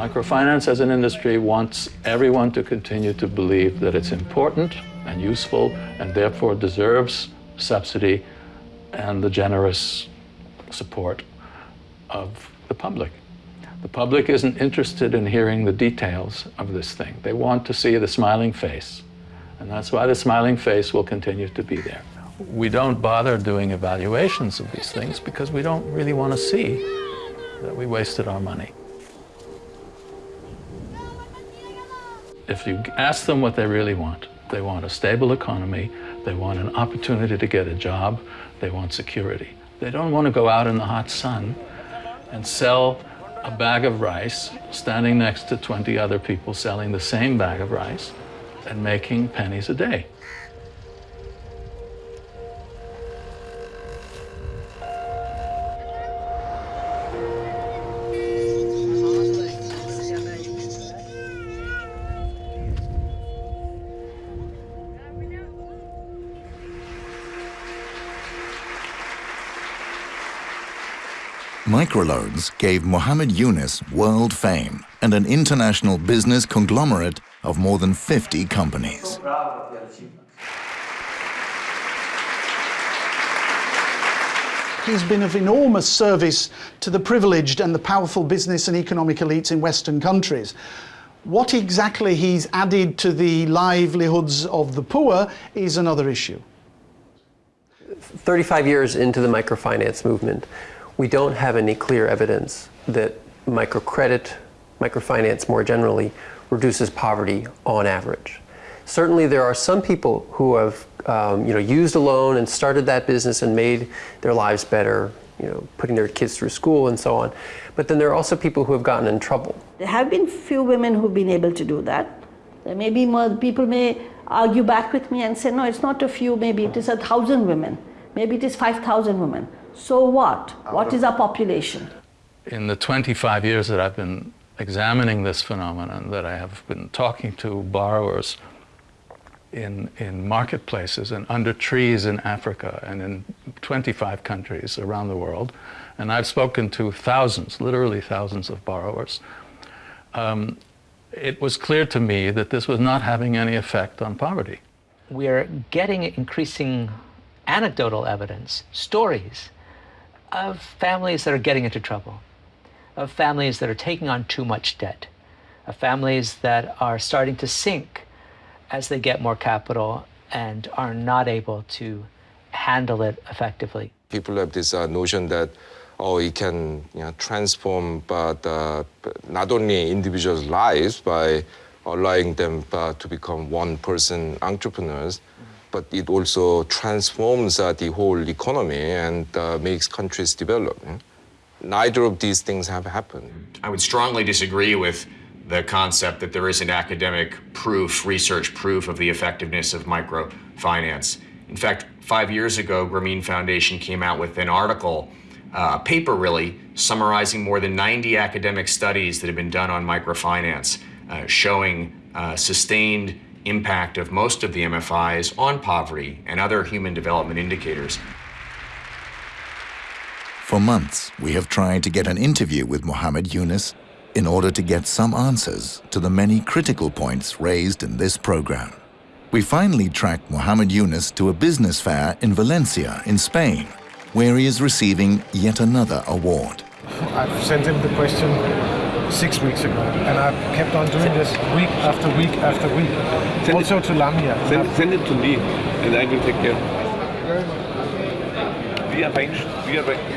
Microfinance as an industry wants everyone to continue to believe that it's important and useful and therefore deserves subsidy and the generous support of the public. The public isn't interested in hearing the details of this thing. They want to see the smiling face. And that's why the smiling face will continue to be there. We don't bother doing evaluations of these things because we don't really want to see that we wasted our money. If you ask them what they really want, they want a stable economy, they want an opportunity to get a job, they want security. They don't want to go out in the hot sun and sell a bag of rice standing next to 20 other people selling the same bag of rice and making pennies a day. Microloans gave Mohammed Yunus world fame and an international business conglomerate of more than 50 companies. He's been of enormous service to the privileged and the powerful business and economic elites in Western countries. What exactly he's added to the livelihoods of the poor is another issue. 35 years into the microfinance movement, we don't have any clear evidence that microcredit, microfinance more generally, reduces poverty on average. Certainly there are some people who have um, you know, used a loan and started that business and made their lives better, you know, putting their kids through school and so on. But then there are also people who have gotten in trouble. There have been few women who've been able to do that. There may be more, people may argue back with me and say, no, it's not a few, maybe it is a thousand women. Maybe it is 5,000 women. So what? What is our population? In the 25 years that I've been examining this phenomenon, that I have been talking to borrowers in, in marketplaces and under trees in Africa and in 25 countries around the world, and I've spoken to thousands, literally thousands of borrowers, um, it was clear to me that this was not having any effect on poverty. We're getting increasing anecdotal evidence, stories of families that are getting into trouble, of families that are taking on too much debt, of families that are starting to sink as they get more capital and are not able to handle it effectively. People have this uh, notion that oh, it can you know, transform but, uh, not only individuals' lives by allowing them uh, to become one-person entrepreneurs, but it also transforms uh, the whole economy and uh, makes countries develop. Neither of these things have happened. I would strongly disagree with the concept that there isn't academic proof, research proof of the effectiveness of microfinance. In fact, five years ago, Grameen Foundation came out with an article, uh, a paper really, summarizing more than 90 academic studies that have been done on microfinance, uh, showing uh, sustained impact of most of the MFIs on poverty and other human development indicators. For months, we have tried to get an interview with Mohammed Yunus in order to get some answers to the many critical points raised in this program. We finally tracked Mohammed Yunus to a business fair in Valencia, in Spain, where he is receiving yet another award. I've sent him the question six weeks ago, and I've kept on doing this week after week after week. Send also it, to Lamia. Send, send it to me, and I will take care. We arrange, we arrange,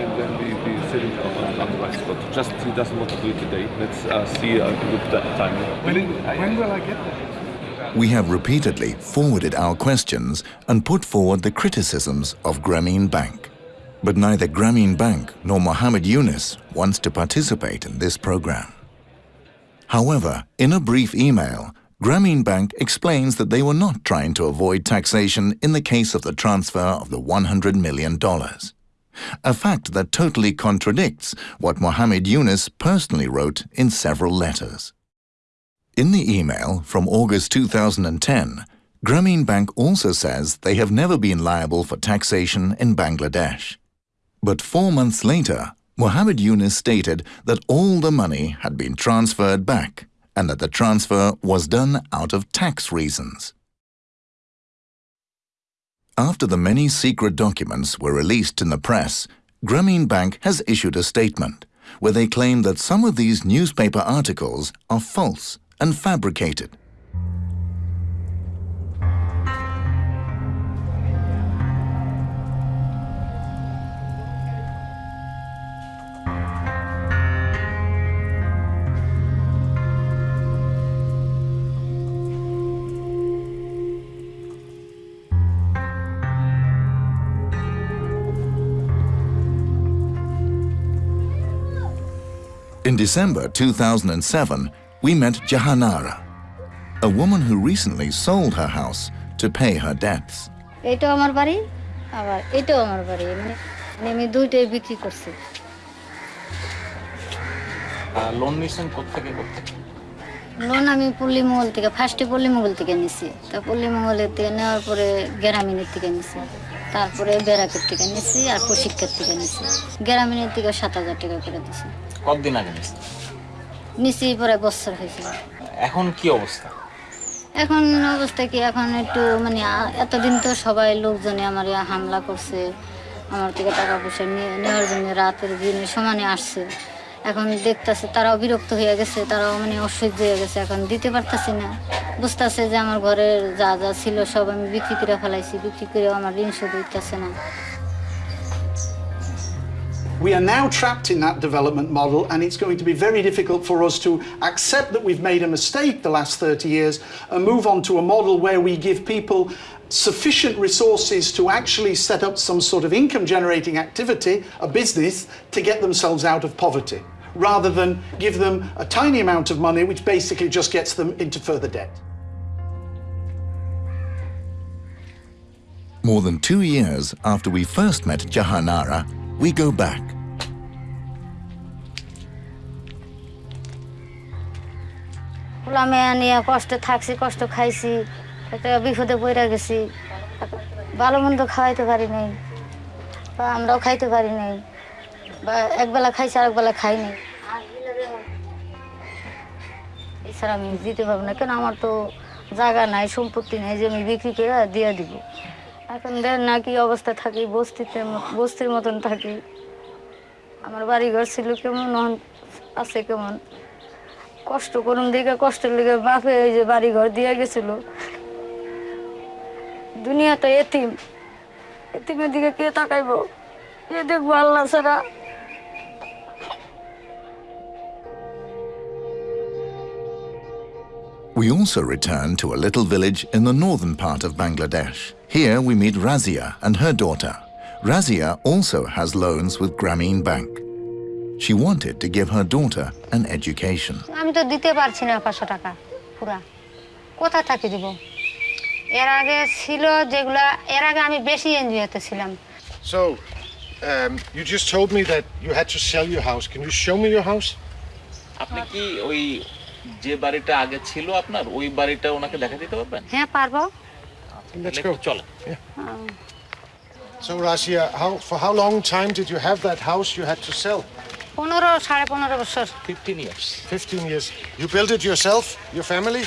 and then we, we set it up on otherwise. But just he doesn't want to do it today. Let's uh, see a good time. When, when will I get that? We have repeatedly forwarded our questions and put forward the criticisms of Grameen Bank. But neither Grameen Bank nor Mohammed Yunus wants to participate in this program. However, in a brief email, Grameen Bank explains that they were not trying to avoid taxation in the case of the transfer of the $100 million. A fact that totally contradicts what Mohammed Yunus personally wrote in several letters. In the email from August 2010, Grameen Bank also says they have never been liable for taxation in Bangladesh. But four months later, Mohammed Yunus stated that all the money had been transferred back and that the transfer was done out of tax reasons. After the many secret documents were released in the press, Grameen Bank has issued a statement where they claim that some of these newspaper articles are false and fabricated. In December 2007, we met Jahanara, a woman who recently sold her house to pay her debts. এটাও আমার বাড়ি আবার এটাও আমার বাড়ি মানে মানে আমি দুইটাই বিক্রি করছি লোন নিয়েছেন কোথেকে কোথেকে লোন আমি পল্লী মহল থেকে ফার্স্টে পল্লী মহল থেকে নিছি তা পল্লী মহলের থেকে নেওয়ার পরে গ্রামীণের থেকে নিছি তারপরে বেরাকের থেকে নিছি আর প্রশিক্ষার থেকে নিছি গ্রামীণের থেকে সাত হাজার টাকা করে দিছি কতদিন আগে নিয়েছেন? নিছি পরে বছর হয়েছিল এখন কি অবস্থা? এখন অবস্থা কি? এখন একটু মানে এতদিন তো সবাই লোকজনে আমার হামলা করছে। আমার থেকে টাকা পয়সা নিয়ে নেওয়ার জন্য রাতের দিনে সমানে আসছে। এখন দেখতেছে তারাও বিরক্ত হয়ে গেছে তারাও মানে অসহ্য হয়ে গেছে। এখন দিতে পারতেছি না। বুঝতেছে যে আমার ঘরের যা যা ছিল সব আমি বিক্রি করে ফেলাইছি। বিক্রি করেও আমার ঋণ শোধ হইতেছে না। We are now trapped in that development model, and it's going to be very difficult for us to accept that we've made a mistake the last 30 years and move on to a model where we give people sufficient resources to actually set up some sort of income generating activity, a business, to get themselves out of poverty, rather than give them a tiny amount of money which basically just gets them into further debt. More than two years after we first met Jahanara, we go back. নিয়ে থাকছি, কষ্ট খাইছি একটা বিপদে গেছি। ভালো মন্দ খাওয়াইতে পারি নাই, বা আমরাও খাইতে পারি নাই, বা একবেলা খাইছি এছাড়া আমি দিতে পারব না, কেন আমার তো জায়গা নাই, সম্পত্তি নাই যে আমি বিক্রি করে দিয়ে দিব। এখন দেন না, কি অবস্থা থাকি, বস্তিতে বস্তির মতন থাকি। আমার বাড়ি ঘর ছিল কেমন আছে কেমন। কষ্ট করুন দিকে কষ্টের লেগে বাপে এই যে বাড়ি ঘর দিয়ে গেছিল। দুনিয়া তো এতিম। এতিমের দিকে কে তাকাইবো? কে দেখব আল্লাহ ছাড়া? We also return to a little village in the northern part of Bangladesh. Here we meet Razia and her daughter. Razia also has loans with Grameen Bank. She wanted to give her daughter an education. আমি তো দিতে পারছি না পাঁচশো টাকা পুরা কোথা থেকে দিব এর আগে ছিল যেগুলা এর আগে আমি বেশি এনজিওতে ছিলাম So, um, you just told me that you had to sell your house. Can you show me your house? আপনি কি ওই যে বাড়িটা আগে ছিল আপনার ওই বাড়িটা ওনাকে দেখা দিতে পারবেন হ্যাঁ পারবো Let's go. Chole. Yeah. So, Razia, how, for how long time did you have that house you had to sell? 15 years. 15 years. You built it yourself, your family?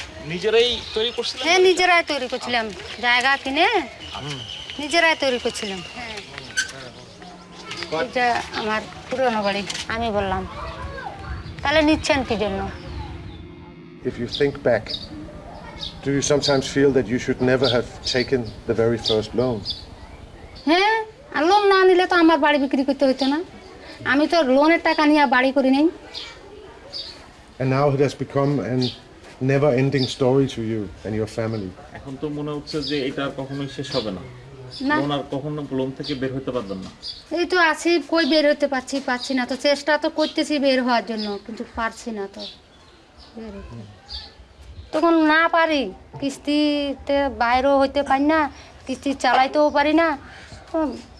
If you think back do you sometimes feel that you should never have taken the very first loan? হ্যাঁ আর loan না নিলে তো আমার বাড়ি বিক্রি করতে হতো না আমি তো লোনের টাকা নিয়ে বাড়ি করি নাই And now it has become an never-ending story to you and your family. এখন তো মনে হচ্ছে যে এটা আর কখনোই শেষ হবে না না। লোন আর কখনো লোন থেকে বের হতে পারবেন না এই তো আছি কই বের হতে পারছি পারছি না তো চেষ্টা তো করতেছি বের হওয়ার জন্য কিন্তু পারছি না তো বের হতে। তখন না পারি। কিস্তিতে বাইরেও হইতে পারি না, কিস্তি চালাইতেও পারি না।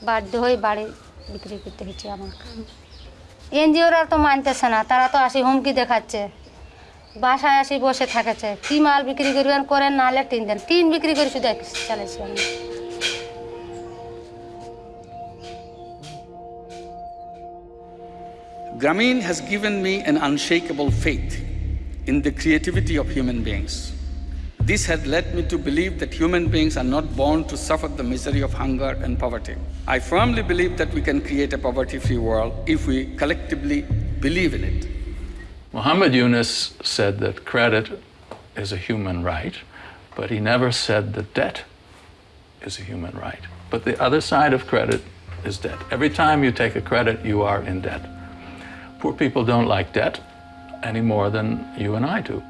বাধ্য হয়ে বাড়ি বিক্রি করতে হচ্ছে আমার। এনজিওরা তো মানতেছে না, তারা তো আসি হুমকি দেখাচ্ছে। বাসায় আসি বসে থাকেছে। কি মাল বিক্রি করবেন, করেন নাহলে টিন দেন। টিন বিক্রি করে শুধু চালাইছি আমি। Grameen has given me an unshakable faith. In the creativity of human beings. This has led me to believe that human beings are not born to suffer the misery of hunger and poverty. I firmly believe that we can create a poverty free world if we collectively believe in it. Muhammad Yunus said that credit is a human right, but he never said that debt is a human right. But the other side of credit is debt. Every time you take a credit, you are in debt. Poor people don't like debt any more than you and I do.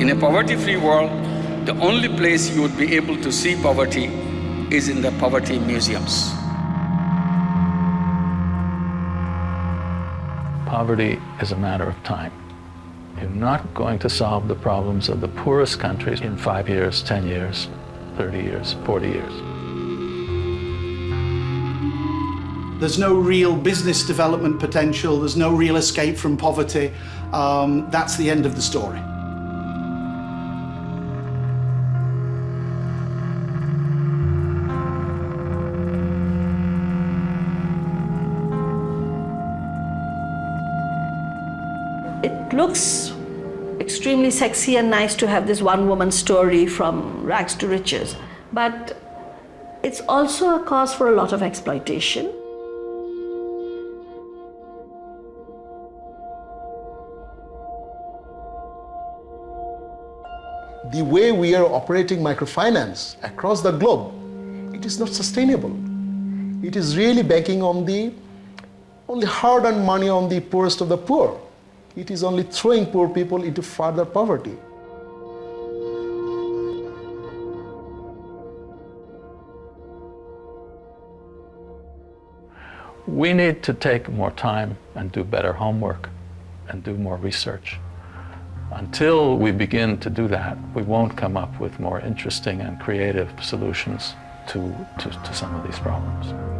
In a poverty free world, the only place you would be able to see poverty is in the poverty museums. Poverty is a matter of time. You're not going to solve the problems of the poorest countries in five years, 10 years, 30 years, 40 years. There's no real business development potential, there's no real escape from poverty. Um, that's the end of the story. It looks extremely sexy and nice to have this one woman story from rags to riches, but it's also a cause for a lot of exploitation. the way we are operating microfinance across the globe, it is not sustainable. It is really banking on the only hard-earned money on the poorest of the poor. It is only throwing poor people into further poverty. We need to take more time and do better homework and do more research. Until we begin to do that, we won't come up with more interesting and creative solutions to, to, to some of these problems.